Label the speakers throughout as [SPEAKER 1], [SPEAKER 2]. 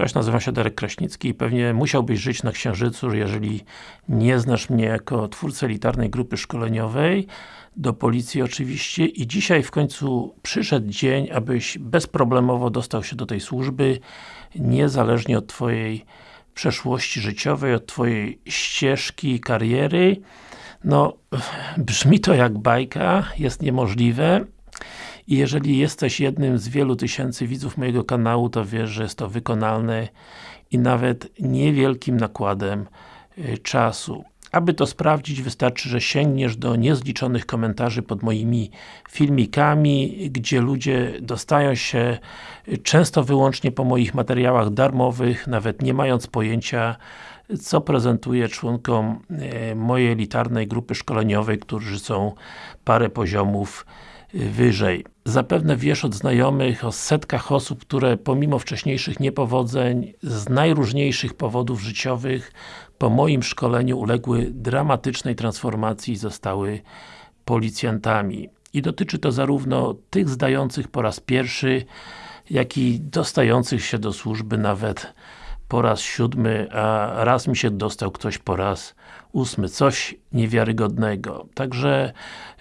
[SPEAKER 1] Cześć, nazywam się Darek Kraśnicki i pewnie musiałbyś żyć na Księżycu, jeżeli nie znasz mnie jako twórcę elitarnej grupy szkoleniowej, do policji oczywiście i dzisiaj w końcu przyszedł dzień, abyś bezproblemowo dostał się do tej służby, niezależnie od Twojej przeszłości życiowej, od Twojej ścieżki, kariery. No, brzmi to jak bajka, jest niemożliwe, i jeżeli jesteś jednym z wielu tysięcy widzów mojego kanału, to wiesz, że jest to wykonalne i nawet niewielkim nakładem y, czasu. Aby to sprawdzić, wystarczy, że sięgniesz do niezliczonych komentarzy pod moimi filmikami, gdzie ludzie dostają się y, często wyłącznie po moich materiałach darmowych, nawet nie mając pojęcia, co prezentuję członkom y, mojej elitarnej grupy szkoleniowej, którzy są parę poziomów wyżej. Zapewne wiesz od znajomych o setkach osób, które pomimo wcześniejszych niepowodzeń, z najróżniejszych powodów życiowych, po moim szkoleniu uległy dramatycznej transformacji i zostały policjantami. I dotyczy to zarówno tych zdających po raz pierwszy, jak i dostających się do służby nawet po raz siódmy, a raz mi się dostał ktoś po raz ósmy. Coś niewiarygodnego. Także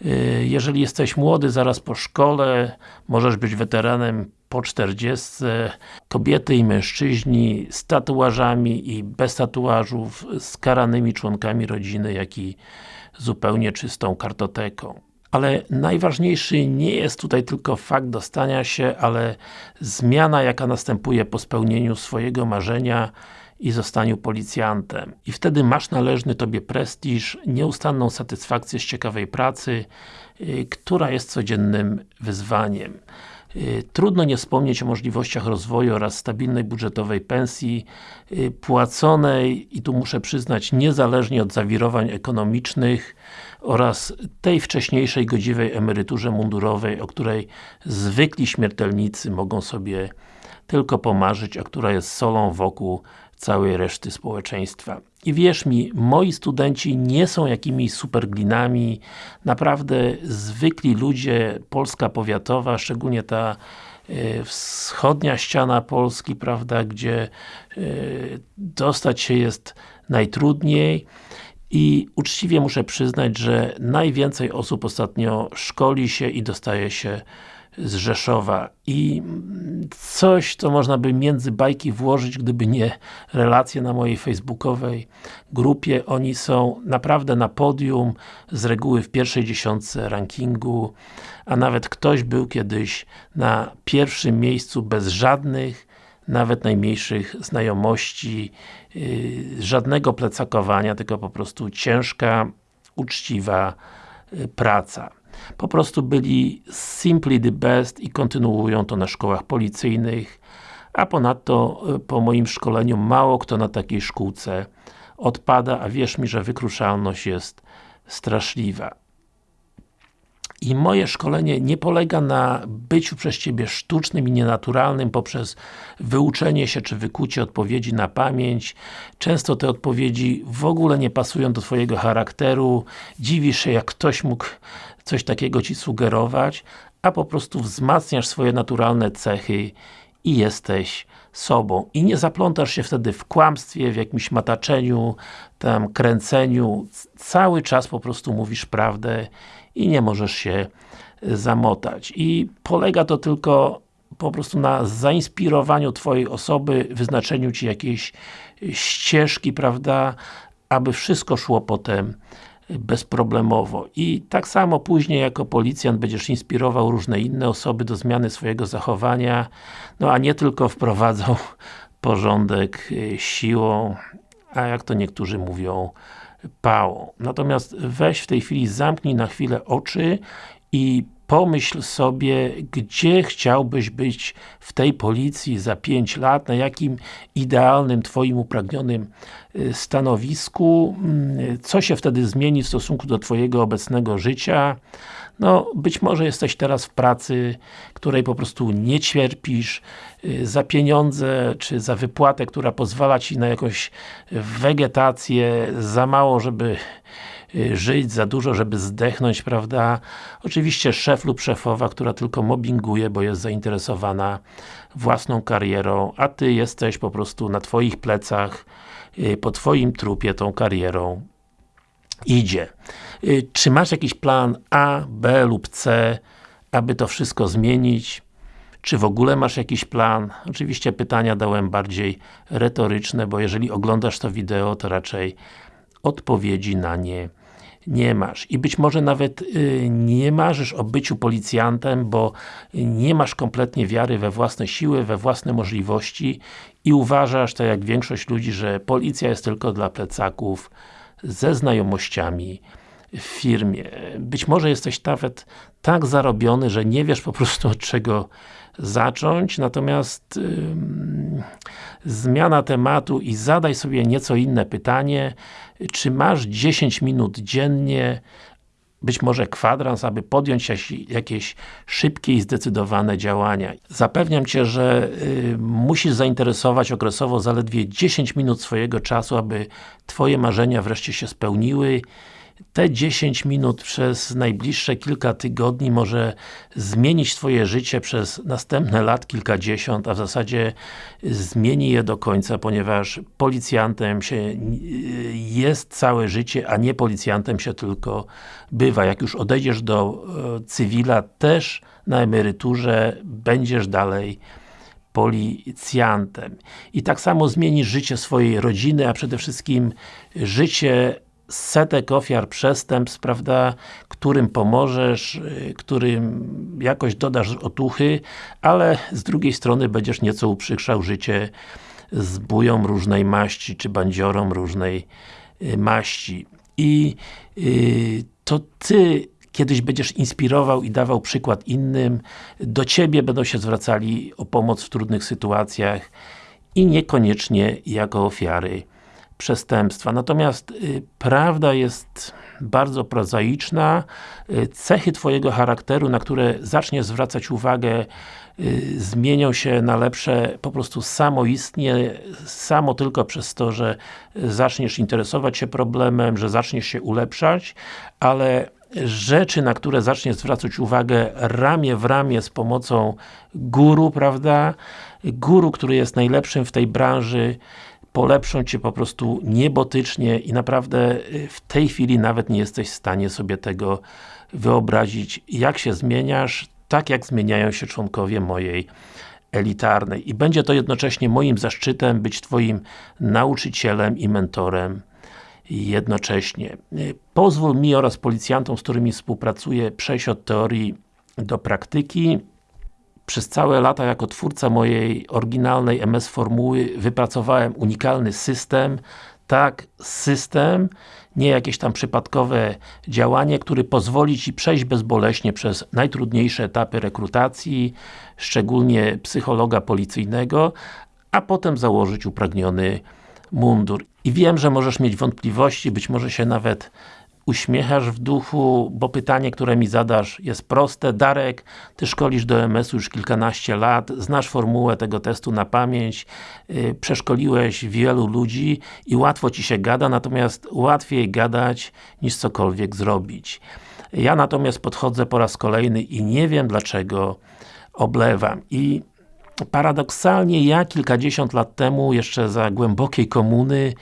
[SPEAKER 1] y, jeżeli jesteś młody, zaraz po szkole, możesz być weteranem po 40, kobiety i mężczyźni z tatuażami i bez tatuażów, z karanymi członkami rodziny, jak i zupełnie czystą kartoteką. Ale najważniejszy nie jest tutaj tylko fakt dostania się, ale zmiana, jaka następuje po spełnieniu swojego marzenia i zostaniu policjantem. I wtedy masz należny Tobie prestiż, nieustanną satysfakcję z ciekawej pracy, yy, która jest codziennym wyzwaniem. Y, trudno nie wspomnieć o możliwościach rozwoju oraz stabilnej budżetowej pensji y, płaconej i tu muszę przyznać niezależnie od zawirowań ekonomicznych oraz tej wcześniejszej godziwej emeryturze mundurowej, o której zwykli śmiertelnicy mogą sobie tylko pomarzyć, a która jest solą wokół całej reszty społeczeństwa. I wierz mi, moi studenci nie są jakimiś superglinami, naprawdę zwykli ludzie, Polska powiatowa, szczególnie ta e, wschodnia ściana Polski, prawda, gdzie e, dostać się jest najtrudniej i uczciwie muszę przyznać, że najwięcej osób ostatnio szkoli się i dostaje się z Rzeszowa i coś, co można by między bajki włożyć, gdyby nie relacje na mojej facebookowej grupie. Oni są naprawdę na podium, z reguły w pierwszej dziesiątce rankingu, a nawet ktoś był kiedyś na pierwszym miejscu bez żadnych nawet najmniejszych znajomości, yy, żadnego plecakowania, tylko po prostu ciężka, uczciwa yy, praca po prostu byli simply the best i kontynuują to na szkołach policyjnych, a ponadto e, po moim szkoleniu mało kto na takiej szkółce odpada, a wierz mi, że wykruszalność jest straszliwa. I moje szkolenie nie polega na byciu przez Ciebie sztucznym i nienaturalnym poprzez wyuczenie się czy wykucie odpowiedzi na pamięć. Często te odpowiedzi w ogóle nie pasują do Twojego charakteru. Dziwisz się, jak ktoś mógł coś takiego Ci sugerować, a po prostu wzmacniasz swoje naturalne cechy i jesteś sobą. I nie zaplątasz się wtedy w kłamstwie, w jakimś mataczeniu, tam kręceniu. Cały czas po prostu mówisz prawdę i nie możesz się zamotać. I polega to tylko po prostu na zainspirowaniu Twojej osoby, wyznaczeniu Ci jakiejś ścieżki, prawda, aby wszystko szło potem bezproblemowo. I tak samo później jako policjant będziesz inspirował różne inne osoby do zmiany swojego zachowania, no a nie tylko wprowadzał porządek siłą, a jak to niektórzy mówią, Natomiast weź w tej chwili, zamknij na chwilę oczy i pomyśl sobie, gdzie chciałbyś być w tej policji za 5 lat, na jakim idealnym, Twoim upragnionym y, stanowisku, mm, co się wtedy zmieni w stosunku do Twojego obecnego życia. No, być może jesteś teraz w pracy, której po prostu nie cierpisz, y, za pieniądze, czy za wypłatę, która pozwala Ci na jakąś wegetację, za mało, żeby y, żyć, za dużo, żeby zdechnąć, prawda? Oczywiście szef lub szefowa, która tylko mobbinguje, bo jest zainteresowana własną karierą, a Ty jesteś po prostu na Twoich plecach, y, po Twoim trupie tą karierą idzie. Y, czy masz jakiś plan A, B lub C, aby to wszystko zmienić? Czy w ogóle masz jakiś plan? Oczywiście pytania dałem bardziej retoryczne, bo jeżeli oglądasz to wideo, to raczej odpowiedzi na nie nie masz. I być może nawet y, nie marzysz o byciu policjantem, bo nie masz kompletnie wiary we własne siły, we własne możliwości i uważasz, tak jak większość ludzi, że policja jest tylko dla plecaków ze znajomościami w firmie. Być może jesteś nawet tak zarobiony, że nie wiesz po prostu od czego zacząć, natomiast zmiana tematu i zadaj sobie nieco inne pytanie, czy masz 10 minut dziennie, być może kwadrans, aby podjąć jakieś szybkie i zdecydowane działania. Zapewniam Cię, że y, musisz zainteresować okresowo zaledwie 10 minut swojego czasu, aby Twoje marzenia wreszcie się spełniły te 10 minut przez najbliższe kilka tygodni może zmienić Twoje życie przez następne lat kilkadziesiąt, a w zasadzie zmieni je do końca, ponieważ policjantem się jest całe życie, a nie policjantem się tylko bywa. Jak już odejdziesz do e, cywila, też na emeryturze będziesz dalej policjantem. I tak samo zmienisz życie swojej rodziny, a przede wszystkim życie setek ofiar przestępstw, prawda, którym pomożesz, y, którym jakoś dodasz otuchy, ale z drugiej strony będziesz nieco uprzykrzał życie z bują różnej maści, czy bandziorom różnej y, maści. I yy, to Ty kiedyś będziesz inspirował i dawał przykład innym, do Ciebie będą się zwracali o pomoc w trudnych sytuacjach i niekoniecznie jako ofiary przestępstwa. Natomiast y, prawda jest bardzo prozaiczna. Y, cechy Twojego charakteru, na które zaczniesz zwracać uwagę, y, zmienią się na lepsze po prostu samoistnie, samo tylko przez to, że zaczniesz interesować się problemem, że zaczniesz się ulepszać, ale rzeczy, na które zaczniesz zwracać uwagę ramię w ramię z pomocą guru, prawda? Guru, który jest najlepszym w tej branży, polepszą Cię po prostu niebotycznie i naprawdę y, w tej chwili nawet nie jesteś w stanie sobie tego wyobrazić, jak się zmieniasz, tak jak zmieniają się członkowie mojej elitarnej. I będzie to jednocześnie moim zaszczytem być Twoim nauczycielem i mentorem jednocześnie. Y, pozwól mi oraz policjantom, z którymi współpracuję, przejść od teorii do praktyki przez całe lata jako twórca mojej oryginalnej MS formuły wypracowałem unikalny system, tak, system, nie jakieś tam przypadkowe działanie, który pozwoli Ci przejść bezboleśnie przez najtrudniejsze etapy rekrutacji, szczególnie psychologa policyjnego, a potem założyć upragniony mundur. I wiem, że możesz mieć wątpliwości, być może się nawet uśmiechasz w duchu, bo pytanie, które mi zadasz jest proste. Darek, Ty szkolisz do MS-u już kilkanaście lat, znasz formułę tego testu na pamięć, yy, przeszkoliłeś wielu ludzi i łatwo Ci się gada, natomiast łatwiej gadać niż cokolwiek zrobić. Ja natomiast podchodzę po raz kolejny i nie wiem dlaczego oblewam. I paradoksalnie ja kilkadziesiąt lat temu, jeszcze za głębokiej komuny,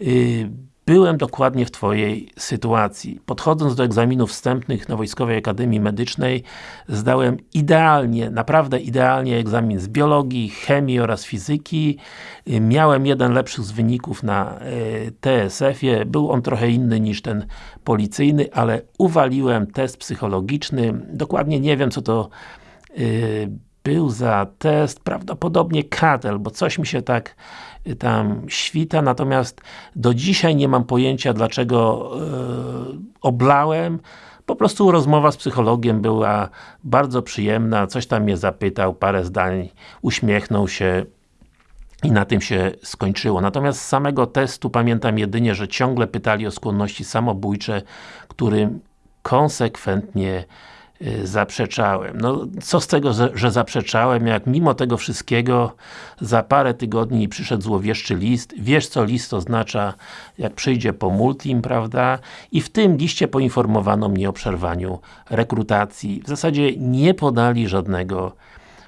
[SPEAKER 1] yy, Byłem dokładnie w Twojej sytuacji. Podchodząc do egzaminów wstępnych na Wojskowej Akademii Medycznej zdałem idealnie, naprawdę idealnie egzamin z biologii, chemii oraz fizyki. Miałem jeden lepszych z wyników na e, TSF-ie. Był on trochę inny niż ten policyjny, ale uwaliłem test psychologiczny. Dokładnie nie wiem, co to e, był za test, prawdopodobnie KATEL, bo coś mi się tak y, tam świta, natomiast do dzisiaj nie mam pojęcia, dlaczego yy, oblałem. Po prostu rozmowa z psychologiem była bardzo przyjemna, coś tam mnie zapytał, parę zdań, uśmiechnął się i na tym się skończyło. Natomiast z samego testu pamiętam jedynie, że ciągle pytali o skłonności samobójcze, którym konsekwentnie zaprzeczałem. No, co z tego, że zaprzeczałem, jak mimo tego wszystkiego za parę tygodni przyszedł złowieszczy list. Wiesz, co list oznacza, jak przyjdzie po multim, prawda? I w tym liście poinformowano mnie o przerwaniu rekrutacji. W zasadzie nie podali żadnego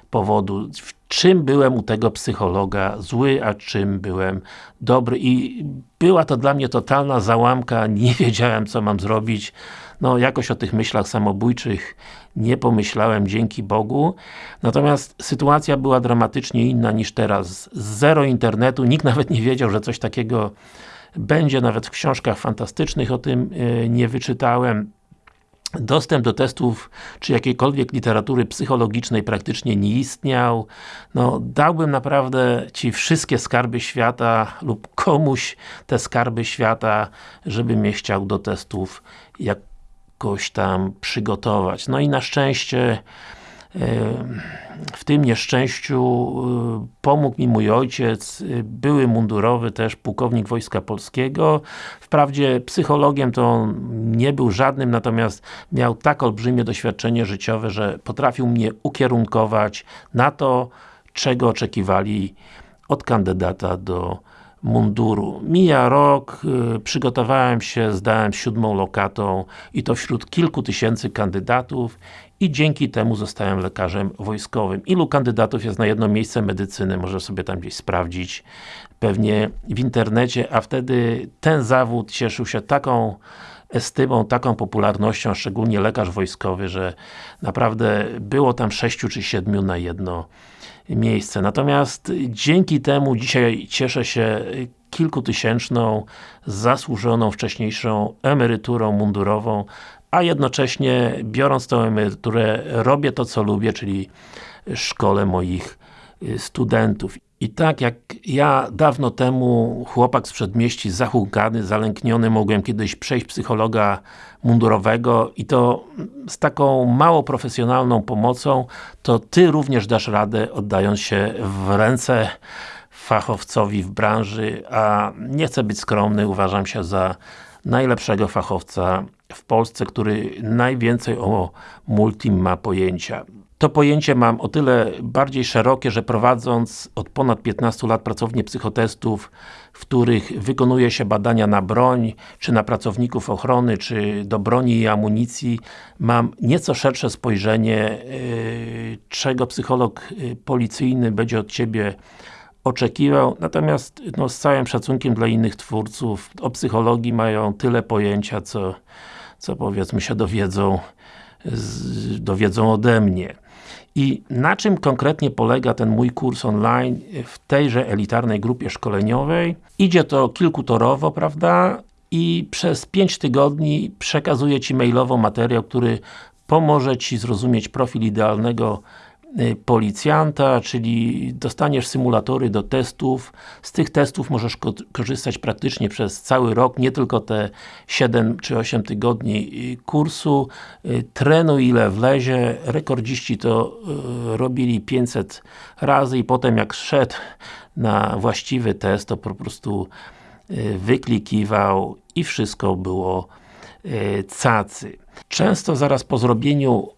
[SPEAKER 1] powodu, w czym byłem u tego psychologa zły, a czym byłem dobry i była to dla mnie totalna załamka, nie wiedziałem co mam zrobić, no jakoś o tych myślach samobójczych nie pomyślałem, dzięki Bogu. Natomiast sytuacja była dramatycznie inna niż teraz. Zero internetu, nikt nawet nie wiedział, że coś takiego będzie, nawet w książkach fantastycznych o tym yy, nie wyczytałem. Dostęp do testów, czy jakiejkolwiek literatury psychologicznej praktycznie nie istniał. No, dałbym naprawdę Ci wszystkie skarby świata lub komuś te skarby świata, żeby mnie chciał do testów jakoś tam przygotować. No i na szczęście w tym nieszczęściu y, pomógł mi mój ojciec, y, były mundurowy też pułkownik Wojska Polskiego. Wprawdzie psychologiem to on nie był żadnym, natomiast miał tak olbrzymie doświadczenie życiowe, że potrafił mnie ukierunkować na to, czego oczekiwali od kandydata do munduru. Mija rok, y, przygotowałem się, zdałem siódmą lokatą i to wśród kilku tysięcy kandydatów i dzięki temu zostałem lekarzem wojskowym. Ilu kandydatów jest na jedno miejsce medycyny, może sobie tam gdzieś sprawdzić, pewnie w internecie, a wtedy ten zawód cieszył się taką estymą, taką popularnością, szczególnie lekarz wojskowy, że naprawdę było tam sześciu czy siedmiu na jedno miejsce. Natomiast dzięki temu dzisiaj cieszę się kilkutysięczną, zasłużoną wcześniejszą emeryturą mundurową, a jednocześnie biorąc tę emeryturę robię to co lubię, czyli szkole moich y, studentów. I tak jak ja dawno temu, chłopak z przedmieści, zahukany, zalękniony, mogłem kiedyś przejść psychologa mundurowego i to z taką mało profesjonalną pomocą, to Ty również dasz radę, oddając się w ręce fachowcowi w branży, a nie chcę być skromny, uważam się za najlepszego fachowca w Polsce, który najwięcej o multim ma pojęcia. To pojęcie mam o tyle bardziej szerokie, że prowadząc od ponad 15 lat pracownię psychotestów, w których wykonuje się badania na broń, czy na pracowników ochrony, czy do broni i amunicji, mam nieco szersze spojrzenie, yy, czego psycholog yy, policyjny będzie od Ciebie oczekiwał, natomiast no, z całym szacunkiem dla innych twórców, o psychologii mają tyle pojęcia, co, co powiedzmy się dowiedzą, z, dowiedzą ode mnie. I na czym konkretnie polega ten mój kurs online w tejże elitarnej grupie szkoleniowej? Idzie to kilkutorowo, prawda? I przez 5 tygodni przekazuję Ci mailowo materiał, który pomoże Ci zrozumieć profil idealnego policjanta, czyli dostaniesz symulatory do testów. Z tych testów możesz ko korzystać praktycznie przez cały rok, nie tylko te 7 czy 8 tygodni y, kursu. Y, trenuj ile wlezie. Rekordziści to robili 500 razy i potem jak szedł na właściwy test, to po prostu wyklikiwał i wszystko było cacy. Często zaraz po zrobieniu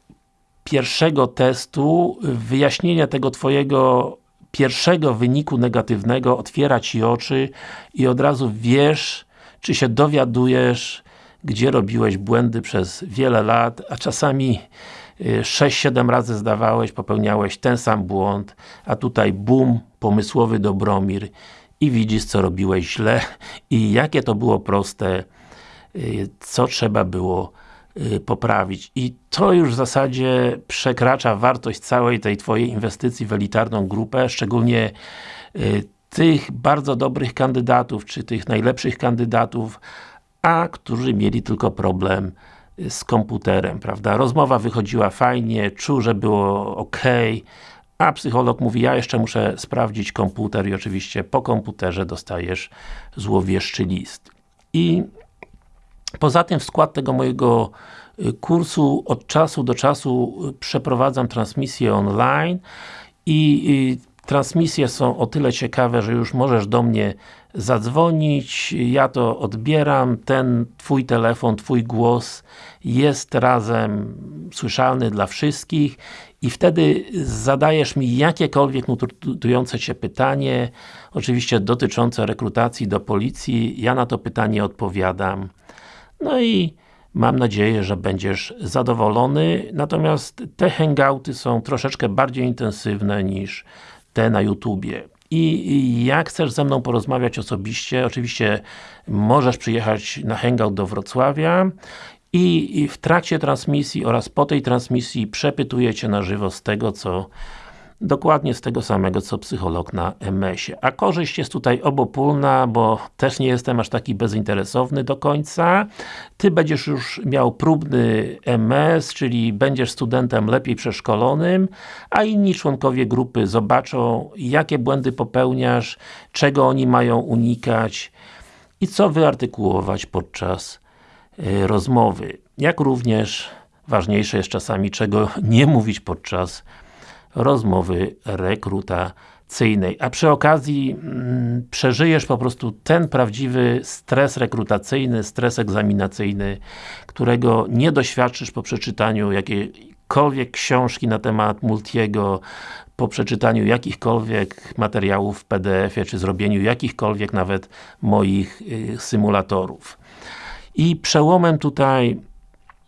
[SPEAKER 1] pierwszego testu, wyjaśnienia tego Twojego pierwszego wyniku negatywnego otwiera Ci oczy i od razu wiesz, czy się dowiadujesz, gdzie robiłeś błędy przez wiele lat, a czasami 6-7 y, razy zdawałeś, popełniałeś ten sam błąd, a tutaj bum, pomysłowy Dobromir i widzisz, co robiłeś źle i jakie to było proste, y, co trzeba było poprawić. I to już w zasadzie przekracza wartość całej tej Twojej inwestycji w elitarną grupę, szczególnie y, tych bardzo dobrych kandydatów, czy tych najlepszych kandydatów, a którzy mieli tylko problem y, z komputerem, prawda? Rozmowa wychodziła fajnie, czuł, że było ok, a psycholog mówi, ja jeszcze muszę sprawdzić komputer i oczywiście po komputerze dostajesz złowieszczy list. I Poza tym w skład tego mojego y, kursu od czasu do czasu y, przeprowadzam transmisję online i Transmisje są o tyle ciekawe, że już możesz do mnie zadzwonić, ja to odbieram, ten Twój telefon, Twój głos jest razem słyszalny dla wszystkich i wtedy zadajesz mi jakiekolwiek nurtujące Cię pytanie, oczywiście dotyczące rekrutacji do policji, ja na to pytanie odpowiadam. No i mam nadzieję, że będziesz zadowolony, natomiast te hangouty są troszeczkę bardziej intensywne niż te na YouTubie. I jak chcesz ze mną porozmawiać osobiście, oczywiście możesz przyjechać na hangout do Wrocławia i w trakcie transmisji oraz po tej transmisji przepytuję Cię na żywo z tego, co dokładnie z tego samego, co psycholog na MS-ie. A korzyść jest tutaj obopólna, bo też nie jestem aż taki bezinteresowny do końca. Ty będziesz już miał próbny MS, czyli będziesz studentem lepiej przeszkolonym, a inni członkowie grupy zobaczą, jakie błędy popełniasz, czego oni mają unikać i co wyartykułować podczas y, rozmowy. Jak również ważniejsze jest czasami, czego nie mówić podczas rozmowy rekrutacyjnej. A przy okazji mm, przeżyjesz po prostu ten prawdziwy stres rekrutacyjny, stres egzaminacyjny, którego nie doświadczysz po przeczytaniu jakiejkolwiek książki na temat Multiego, po przeczytaniu jakichkolwiek materiałów w PDF-ie, czy zrobieniu jakichkolwiek nawet moich y, symulatorów. I przełomem tutaj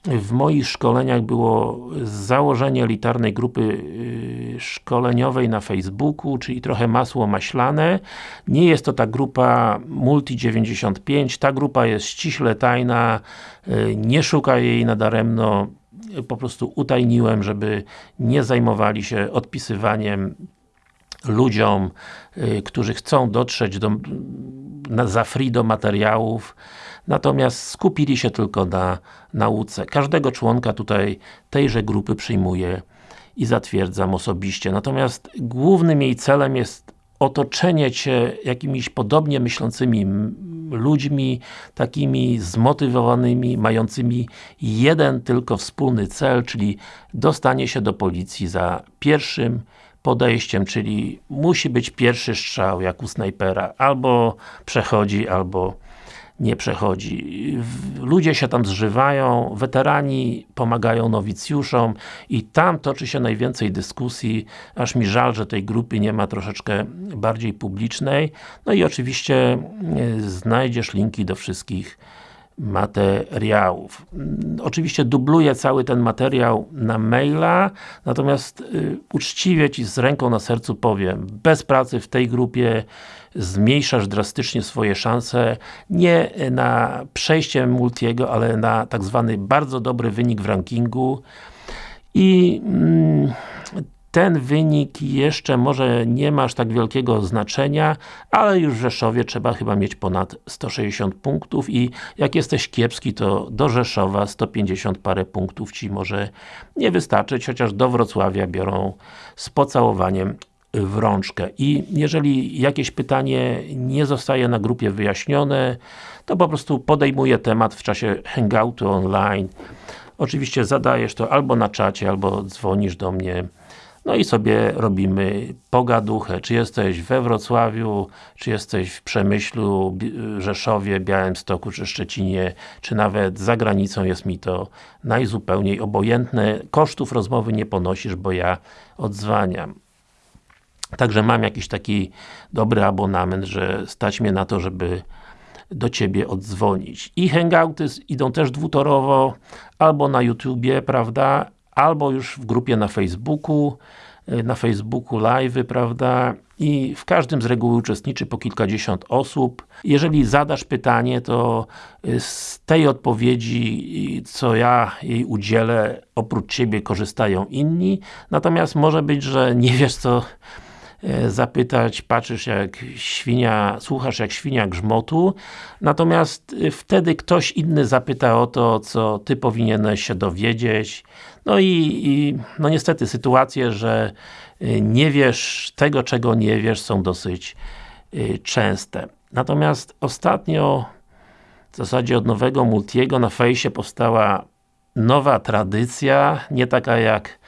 [SPEAKER 1] w moich szkoleniach było założenie elitarnej grupy y, szkoleniowej na Facebooku, czyli trochę masło maślane. Nie jest to ta grupa Multi95, ta grupa jest ściśle tajna, y, nie szuka jej nadaremno, po prostu utajniłem, żeby nie zajmowali się odpisywaniem ludziom, y, którzy chcą dotrzeć do, za free do materiałów, natomiast skupili się tylko na nauce. Każdego członka tutaj tejże grupy przyjmuję i zatwierdzam osobiście. Natomiast głównym jej celem jest otoczenie Cię jakimiś podobnie myślącymi ludźmi, takimi zmotywowanymi, mającymi jeden tylko wspólny cel, czyli dostanie się do policji za pierwszym podejściem, czyli musi być pierwszy strzał, jak u snajpera. Albo przechodzi, albo nie przechodzi. Ludzie się tam zżywają, weterani pomagają nowicjuszom i tam toczy się najwięcej dyskusji, aż mi żal, że tej grupy nie ma troszeczkę bardziej publicznej. No i oczywiście e, znajdziesz linki do wszystkich materiałów. Oczywiście dubluję cały ten materiał na maila, natomiast y, uczciwie Ci z ręką na sercu powiem, bez pracy w tej grupie zmniejszasz drastycznie swoje szanse, nie na przejście Multiego, ale na tak zwany bardzo dobry wynik w rankingu i mm, ten wynik jeszcze może nie ma aż tak wielkiego znaczenia, ale już w Rzeszowie trzeba chyba mieć ponad 160 punktów i jak jesteś kiepski, to do Rzeszowa 150 parę punktów Ci może nie wystarczyć, chociaż do Wrocławia biorą z pocałowaniem w rączkę. I jeżeli jakieś pytanie nie zostaje na grupie wyjaśnione, to po prostu podejmuję temat w czasie hangoutu online. Oczywiście zadajesz to albo na czacie, albo dzwonisz do mnie no i sobie robimy pogaduchę, czy jesteś we Wrocławiu, czy jesteś w Przemyślu, Rzeszowie, Białymstoku, czy Szczecinie, czy nawet za granicą jest mi to najzupełniej obojętne. Kosztów rozmowy nie ponosisz, bo ja odzwaniam. Także mam jakiś taki dobry abonament, że stać mnie na to, żeby do Ciebie oddzwonić. I hangouty idą też dwutorowo, albo na YouTubie, prawda, albo już w grupie na Facebooku, y, na Facebooku live, prawda, i w każdym z reguły uczestniczy po kilkadziesiąt osób. Jeżeli zadasz pytanie, to y, z tej odpowiedzi, co ja jej udzielę, oprócz Ciebie korzystają inni, natomiast może być, że nie wiesz co zapytać, patrzysz jak świnia, słuchasz jak świnia grzmotu, natomiast wtedy ktoś inny zapyta o to, co Ty powinieneś się dowiedzieć. No i, i no niestety sytuacje, że e, nie wiesz tego, czego nie wiesz, są dosyć częste. Natomiast ostatnio, w zasadzie od nowego Multiego na fejsie powstała nowa tradycja, nie taka jak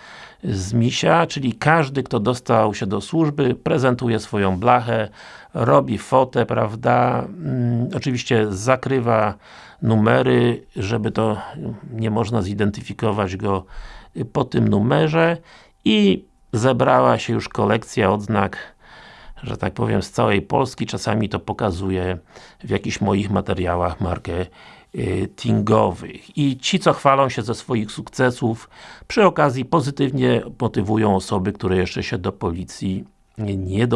[SPEAKER 1] z misia, czyli każdy, kto dostał się do służby, prezentuje swoją blachę, robi fotę, prawda, mm, oczywiście zakrywa numery, żeby to nie można zidentyfikować go po tym numerze. I zebrała się już kolekcja odznak że tak powiem, z całej Polski, czasami to pokazuje w jakichś moich materiałach marketingowych. I ci, co chwalą się ze swoich sukcesów, przy okazji pozytywnie motywują osoby, które jeszcze się do policji nie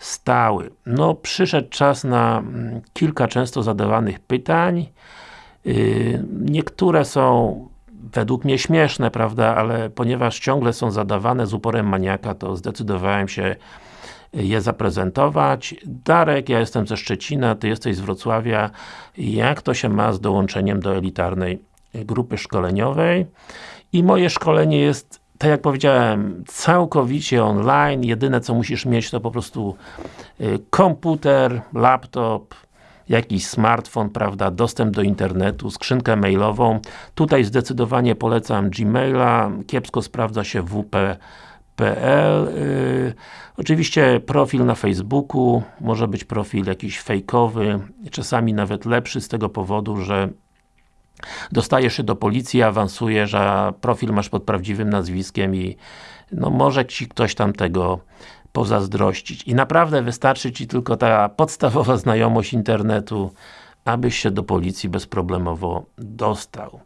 [SPEAKER 1] dostały. No, przyszedł czas na mm, kilka często zadawanych pytań. Y, niektóre są według mnie śmieszne, prawda, ale ponieważ ciągle są zadawane z uporem maniaka, to zdecydowałem się je zaprezentować. Darek, ja jestem ze Szczecina, Ty jesteś z Wrocławia. Jak to się ma z dołączeniem do elitarnej grupy szkoleniowej? I moje szkolenie jest tak jak powiedziałem, całkowicie online, jedyne co musisz mieć to po prostu y, komputer, laptop, jakiś smartfon, prawda, dostęp do internetu, skrzynkę mailową. Tutaj zdecydowanie polecam Gmaila, kiepsko sprawdza się WP PL. Yy, oczywiście profil na Facebooku, może być profil jakiś fejkowy, czasami nawet lepszy z tego powodu, że dostajesz się do policji, awansujesz, a profil masz pod prawdziwym nazwiskiem i no może Ci ktoś tam tego pozazdrościć. I naprawdę wystarczy Ci tylko ta podstawowa znajomość internetu, abyś się do policji bezproblemowo dostał.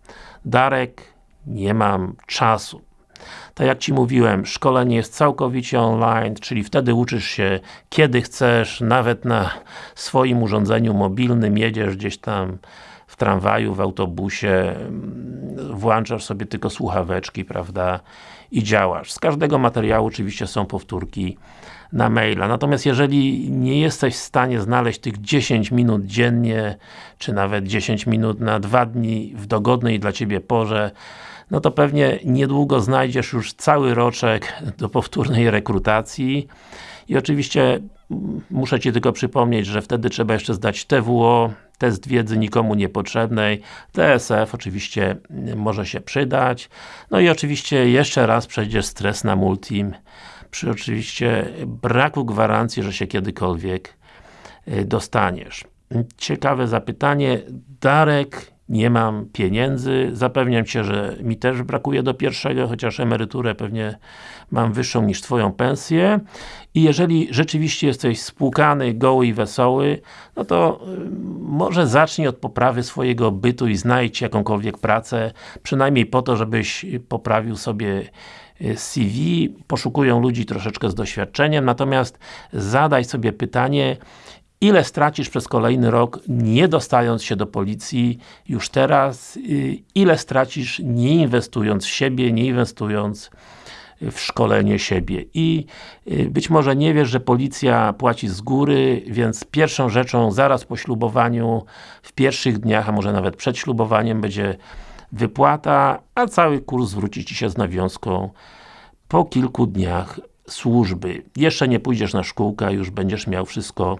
[SPEAKER 1] Darek, nie mam czasu. Tak jak Ci mówiłem, szkolenie jest całkowicie online, czyli wtedy uczysz się kiedy chcesz, nawet na swoim urządzeniu mobilnym, jedziesz gdzieś tam w tramwaju, w autobusie, mm, włączasz sobie tylko słuchaweczki, prawda, i działasz. Z każdego materiału oczywiście są powtórki na maila. Natomiast jeżeli nie jesteś w stanie znaleźć tych 10 minut dziennie, czy nawet 10 minut na dwa dni w dogodnej dla Ciebie porze, no to pewnie niedługo znajdziesz już cały roczek do powtórnej rekrutacji i oczywiście muszę Ci tylko przypomnieć, że wtedy trzeba jeszcze zdać TWO, test wiedzy nikomu niepotrzebnej, TSF oczywiście może się przydać, no i oczywiście jeszcze raz przejdziesz stres na multim, przy oczywiście braku gwarancji, że się kiedykolwiek y, dostaniesz. Ciekawe zapytanie, Darek nie mam pieniędzy, zapewniam Cię, że mi też brakuje do pierwszego, chociaż emeryturę pewnie mam wyższą niż Twoją pensję. I jeżeli rzeczywiście jesteś spłukany, goły i wesoły, no to y, może zacznij od poprawy swojego bytu i znajdź jakąkolwiek pracę, przynajmniej po to, żebyś poprawił sobie y, CV, poszukują ludzi troszeczkę z doświadczeniem, natomiast zadaj sobie pytanie, ile stracisz przez kolejny rok, nie dostając się do policji już teraz, y, ile stracisz nie inwestując w siebie, nie inwestując w szkolenie siebie. I y, być może nie wiesz, że policja płaci z góry, więc pierwszą rzeczą zaraz po ślubowaniu, w pierwszych dniach, a może nawet przed ślubowaniem będzie wypłata, a cały kurs zwróci Ci się z nawiązką po kilku dniach służby. Jeszcze nie pójdziesz na szkółkę, już będziesz miał wszystko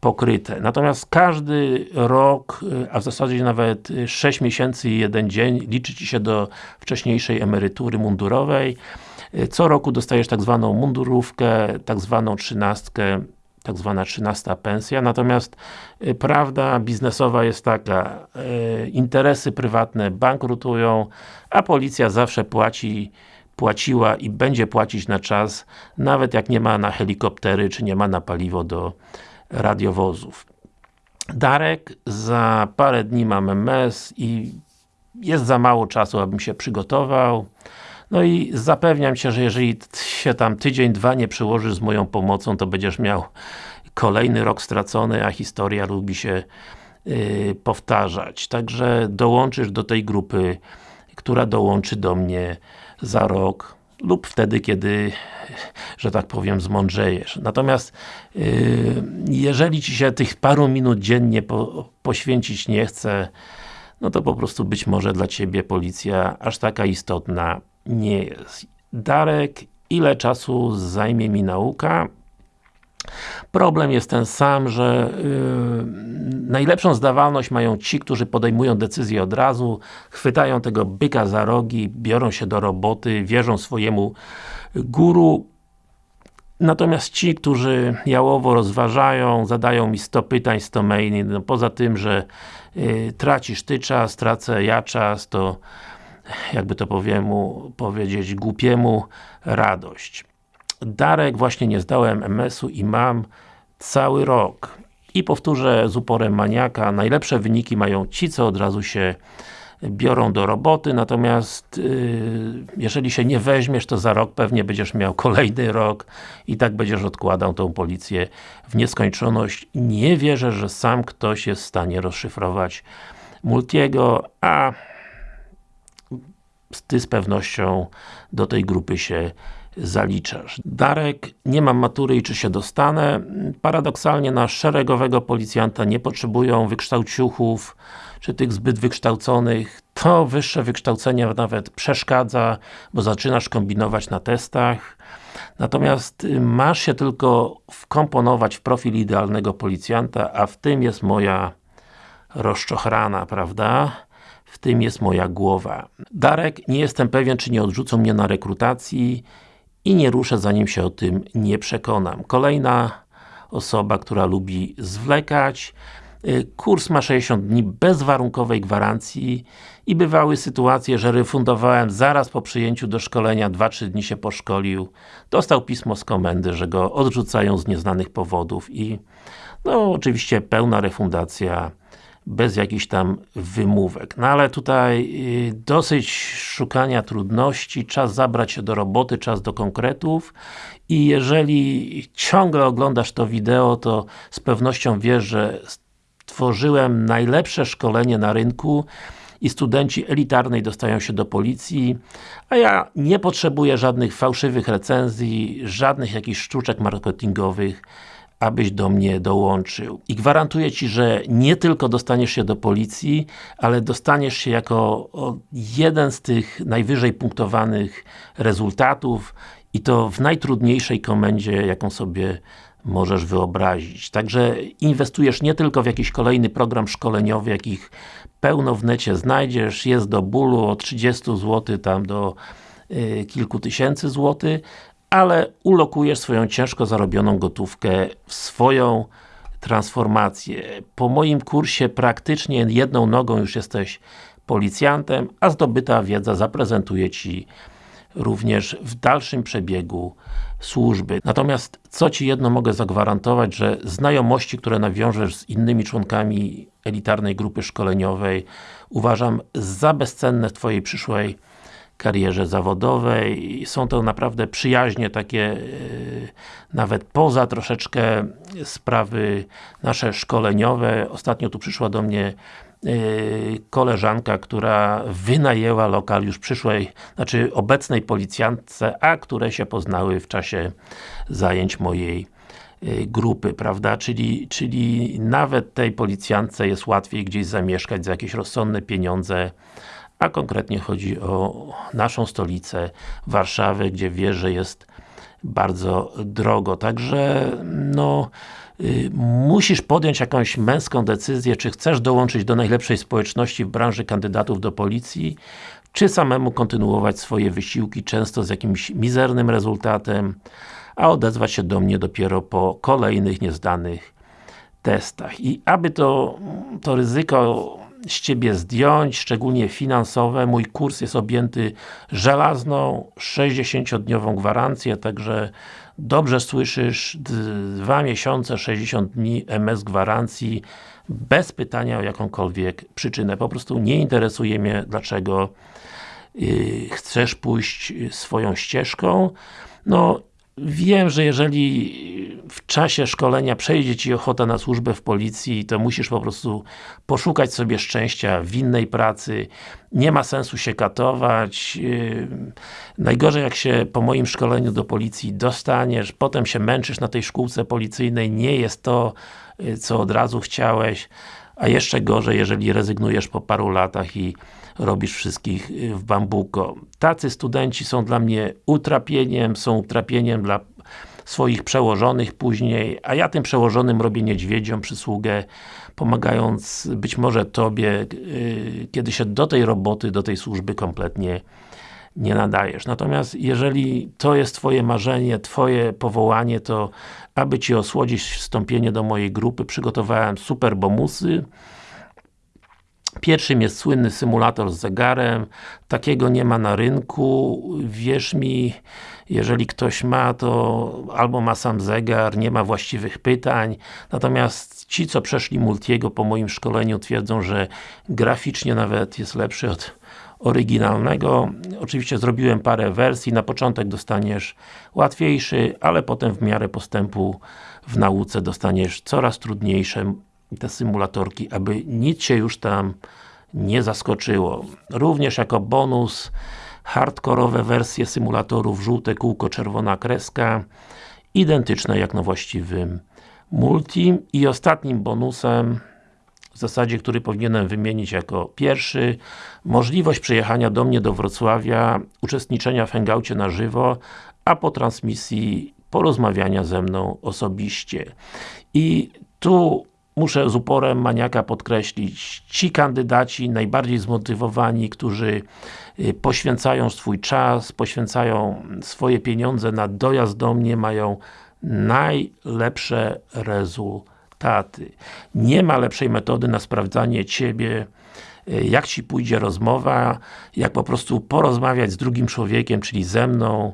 [SPEAKER 1] pokryte. Natomiast każdy rok, y, a w zasadzie nawet 6 miesięcy i jeden dzień liczy Ci się do wcześniejszej emerytury mundurowej. Y, co roku dostajesz tak zwaną mundurówkę, tak zwaną trzynastkę, tak zwana trzynasta pensja, natomiast y, prawda biznesowa jest taka, interesy prywatne bankrutują, a policja zawsze płaci płaciła i będzie płacić na czas, nawet jak nie ma na helikoptery, czy nie ma na paliwo do radiowozów. Darek, za parę dni mam MS i jest za mało czasu, abym się przygotował. No i zapewniam Cię, że jeżeli się tam tydzień, dwa nie przyłożysz z moją pomocą, to będziesz miał kolejny rok stracony, a historia lubi się yy, powtarzać. Także dołączysz do tej grupy, która dołączy do mnie za rok, lub wtedy, kiedy, że tak powiem, zmądrzejesz. Natomiast yy, jeżeli Ci się tych paru minut dziennie po, poświęcić nie chce, no to po prostu być może dla Ciebie policja aż taka istotna nie jest. Darek, ile czasu zajmie mi nauka? Problem jest ten sam, że yy, najlepszą zdawalność mają ci, którzy podejmują decyzje od razu, chwytają tego byka za rogi, biorą się do roboty, wierzą swojemu guru, Natomiast ci, którzy jałowo rozważają, zadają mi 100 pytań, 100 maili, no poza tym, że y, tracisz ty czas, tracę ja czas, to jakby to powiemu, powiedzieć głupiemu radość. Darek, właśnie nie zdałem MS-u i mam cały rok. I powtórzę z uporem maniaka, najlepsze wyniki mają ci, co od razu się biorą do roboty, natomiast yy, jeżeli się nie weźmiesz, to za rok pewnie będziesz miał kolejny rok i tak będziesz odkładał tą policję w nieskończoność. Nie wierzę, że sam ktoś jest w stanie rozszyfrować Multiego, a ty z pewnością do tej grupy się zaliczasz. Darek, nie mam matury i czy się dostanę? Paradoksalnie na szeregowego policjanta nie potrzebują wykształciuchów, czy tych zbyt wykształconych. To wyższe wykształcenie nawet przeszkadza, bo zaczynasz kombinować na testach. Natomiast y, masz się tylko wkomponować w profil idealnego policjanta, a w tym jest moja rozczochrana, prawda? W tym jest moja głowa. Darek, nie jestem pewien, czy nie odrzucą mnie na rekrutacji i nie ruszę, zanim się o tym nie przekonam. Kolejna osoba, która lubi zwlekać. Y, kurs ma 60 dni bezwarunkowej gwarancji i bywały sytuacje, że refundowałem zaraz po przyjęciu do szkolenia, 2-3 dni się poszkolił, dostał pismo z komendy, że go odrzucają z nieznanych powodów i no oczywiście pełna refundacja bez jakichś tam wymówek. No ale tutaj y, dosyć szukania trudności, czas zabrać się do roboty, czas do konkretów i jeżeli ciągle oglądasz to wideo, to z pewnością wiesz, że stworzyłem najlepsze szkolenie na rynku i studenci elitarnej dostają się do policji, a ja nie potrzebuję żadnych fałszywych recenzji, żadnych jakichś sztuczek marketingowych, abyś do mnie dołączył. I gwarantuję Ci, że nie tylko dostaniesz się do policji, ale dostaniesz się jako jeden z tych najwyżej punktowanych rezultatów i to w najtrudniejszej komendzie, jaką sobie możesz wyobrazić. Także inwestujesz nie tylko w jakiś kolejny program szkoleniowy, jakich pełno w necie znajdziesz, jest do bólu od 30 zł tam do y, kilku tysięcy złotych, ale ulokujesz swoją ciężko zarobioną gotówkę w swoją transformację. Po moim kursie praktycznie jedną nogą już jesteś policjantem, a zdobyta wiedza zaprezentuje Ci również w dalszym przebiegu służby. Natomiast, co Ci jedno mogę zagwarantować, że znajomości, które nawiążesz z innymi członkami elitarnej grupy szkoleniowej uważam za bezcenne w Twojej przyszłej karierze zawodowej. Są to naprawdę przyjaźnie takie e, nawet poza troszeczkę sprawy nasze szkoleniowe. Ostatnio tu przyszła do mnie e, koleżanka, która wynajęła lokal już przyszłej, znaczy obecnej policjantce, a które się poznały w czasie zajęć mojej e, grupy, prawda? Czyli, czyli nawet tej policjantce jest łatwiej gdzieś zamieszkać za jakieś rozsądne pieniądze, a konkretnie chodzi o naszą stolicę, Warszawę, gdzie wiesz, że jest bardzo drogo. Także, no, y, musisz podjąć jakąś męską decyzję, czy chcesz dołączyć do najlepszej społeczności w branży kandydatów do policji, czy samemu kontynuować swoje wysiłki, często z jakimś mizernym rezultatem, a odezwać się do mnie dopiero po kolejnych niezdanych testach. I aby to, to ryzyko z Ciebie zdjąć, szczególnie finansowe. Mój kurs jest objęty żelazną, 60-dniową gwarancję, także dobrze słyszysz, 2 miesiące, 60 dni MS gwarancji, bez pytania o jakąkolwiek przyczynę. Po prostu nie interesuje mnie, dlaczego yy, chcesz pójść swoją ścieżką. No, Wiem, że jeżeli w czasie szkolenia przejdzie Ci ochota na służbę w policji, to musisz po prostu poszukać sobie szczęścia w innej pracy. Nie ma sensu się katować. Yy, najgorzej jak się po moim szkoleniu do policji dostaniesz, potem się męczysz na tej szkółce policyjnej, nie jest to, yy, co od razu chciałeś, a jeszcze gorzej, jeżeli rezygnujesz po paru latach i robisz wszystkich y, w bambuko. Tacy studenci są dla mnie utrapieniem, są utrapieniem dla swoich przełożonych później, a ja tym przełożonym robię niedźwiedziom przysługę, pomagając być może Tobie, yy, kiedy się do tej roboty, do tej służby kompletnie nie nadajesz. Natomiast jeżeli to jest Twoje marzenie, Twoje powołanie, to aby Ci osłodzić wstąpienie do mojej grupy, przygotowałem super bomusy. Pierwszym jest słynny symulator z zegarem. Takiego nie ma na rynku. Wierz mi, jeżeli ktoś ma, to albo ma sam zegar, nie ma właściwych pytań. Natomiast ci, co przeszli Multiego po moim szkoleniu twierdzą, że graficznie nawet jest lepszy od oryginalnego. Oczywiście zrobiłem parę wersji, na początek dostaniesz łatwiejszy, ale potem w miarę postępu w nauce dostaniesz coraz trudniejsze te symulatorki, aby nic się już tam nie zaskoczyło. Również jako bonus hardkorowe wersje symulatorów, żółte kółko, czerwona kreska, identyczne jak na właściwym multi i ostatnim bonusem w zasadzie, który powinienem wymienić jako pierwszy, możliwość przyjechania do mnie do Wrocławia, uczestniczenia w hangoucie na żywo, a po transmisji porozmawiania ze mną osobiście. I tu muszę z uporem maniaka podkreślić, ci kandydaci najbardziej zmotywowani, którzy y, poświęcają swój czas, poświęcają swoje pieniądze na dojazd do mnie, mają najlepsze rezultaty. Nie ma lepszej metody na sprawdzanie Ciebie, y, jak Ci pójdzie rozmowa, jak po prostu porozmawiać z drugim człowiekiem, czyli ze mną,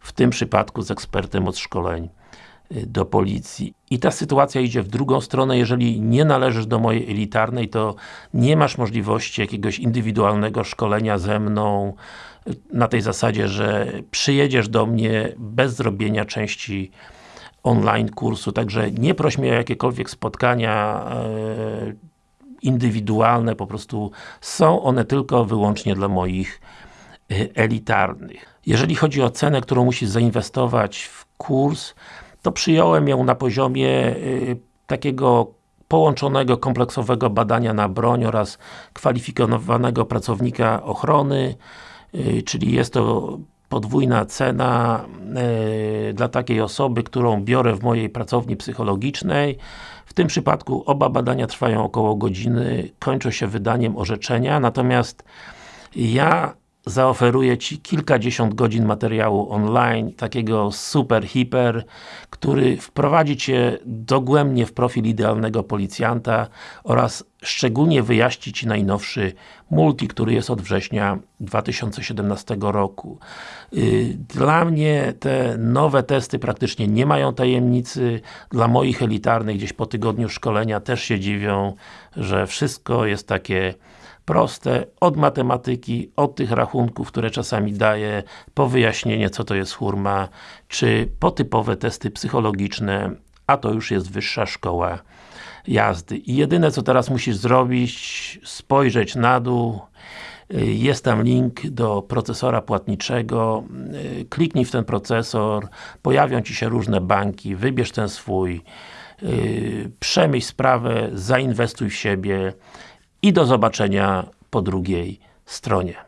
[SPEAKER 1] w tym przypadku z ekspertem od szkoleń do policji. I ta sytuacja idzie w drugą stronę, jeżeli nie należysz do mojej elitarnej, to nie masz możliwości jakiegoś indywidualnego szkolenia ze mną, na tej zasadzie, że przyjedziesz do mnie bez zrobienia części online kursu, także nie proś mnie o jakiekolwiek spotkania yy, indywidualne, po prostu są one tylko wyłącznie dla moich elitarnych. Jeżeli chodzi o cenę, którą musisz zainwestować w kurs, to przyjąłem ją na poziomie y, takiego połączonego, kompleksowego badania na broń oraz kwalifikowanego pracownika ochrony, y, czyli jest to podwójna cena y, dla takiej osoby, którą biorę w mojej pracowni psychologicznej. W tym przypadku oba badania trwają około godziny, kończą się wydaniem orzeczenia, natomiast ja zaoferuję Ci kilkadziesiąt godzin materiału online, takiego super, hiper, który wprowadzi Cię dogłębnie w profil idealnego policjanta oraz szczególnie wyjaśni Ci najnowszy multi, który jest od września 2017 roku. Y, dla mnie te nowe testy praktycznie nie mają tajemnicy, dla moich elitarnych gdzieś po tygodniu szkolenia też się dziwią, że wszystko jest takie proste, od matematyki, od tych rachunków, które czasami daję, po wyjaśnienie co to jest hurma, czy po typowe testy psychologiczne, a to już jest wyższa szkoła jazdy. I jedyne co teraz musisz zrobić, spojrzeć na dół, jest tam link do procesora płatniczego, kliknij w ten procesor, pojawią Ci się różne banki, wybierz ten swój, przemyśl sprawę, zainwestuj w siebie, i do zobaczenia po drugiej stronie.